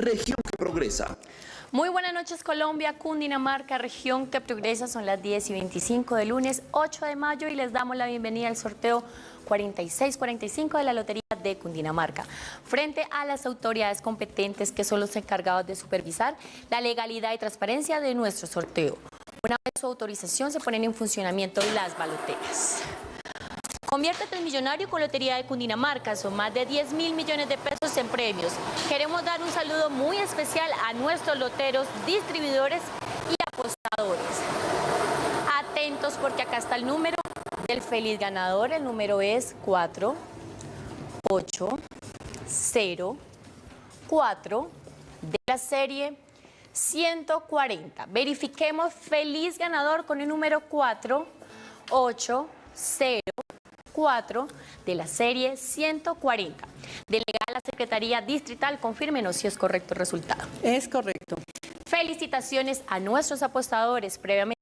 región que progresa. Muy buenas noches Colombia, Cundinamarca, región que progresa, son las 10 y 25 de lunes 8 de mayo y les damos la bienvenida al sorteo 4645 de la Lotería de Cundinamarca. Frente a las autoridades competentes que son los encargados de supervisar la legalidad y transparencia de nuestro sorteo. Una vez su autorización se ponen en funcionamiento las baloteras. Conviértete en millonario con Lotería de Cundinamarca. Son más de 10 mil millones de pesos en premios. Queremos dar un saludo muy especial a nuestros loteros, distribuidores y apostadores. Atentos porque acá está el número del feliz ganador. El número es 4, 8, 0, 4 de la serie 140. Verifiquemos feliz ganador con el número 4, 8, 0, 4 de la serie 140. Delegada a la Secretaría Distrital, confírmenos si es correcto el resultado. Es correcto. Felicitaciones a nuestros apostadores previamente